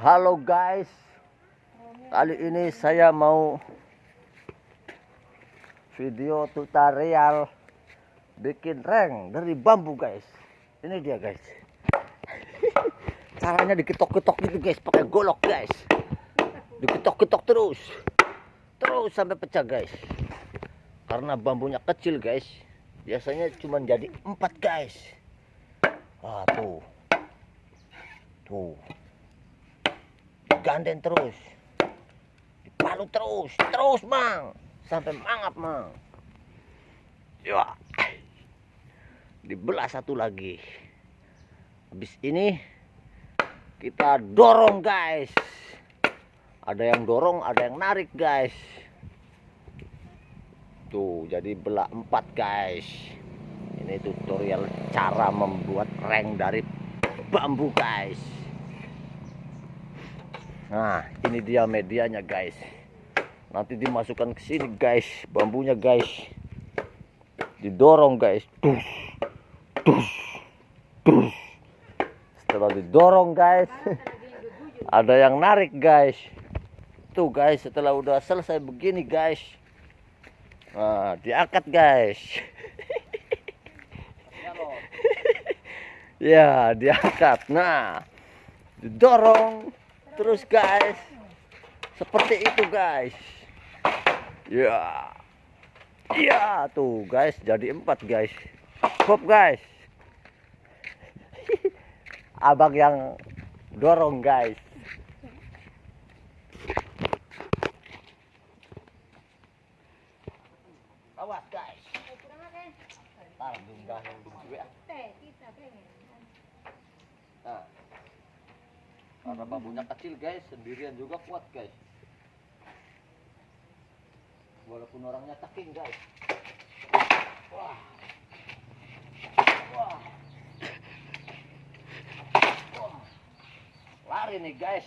Halo guys, kali ini saya mau video tutorial bikin reng dari bambu guys. Ini dia guys. Caranya diketok-ketok gitu guys, pakai golok guys. Diketok-ketok terus, terus sampai pecah guys. Karena bambunya kecil guys, biasanya cuma jadi empat guys. Ah tuh, tuh diganden terus. Dipalu terus terus mang. Sampai mangap mang. Ya. Dibelah satu lagi. Habis ini kita dorong guys. Ada yang dorong ada yang narik guys. Tuh jadi belah empat guys. Ini tutorial cara membuat reng dari bambu guys Nah, ini dia medianya, guys. Nanti dimasukkan ke sini, guys. Bambunya, guys. Didorong, guys. Tus. Tus. Tus. Setelah didorong, guys. Ada yang narik, guys. Tuh, guys, setelah udah selesai begini, guys. Nah, diangkat, guys. ya, diangkat. Nah, didorong terus guys seperti itu guys. Ya. Ya tuh guys jadi empat guys. Hop guys. Abang yang dorong guys. Awas guys. Tar dunggah yang nah karena bambunya kecil guys. Sendirian juga kuat guys. Walaupun orangnya taking guys. Wah. Lari nih guys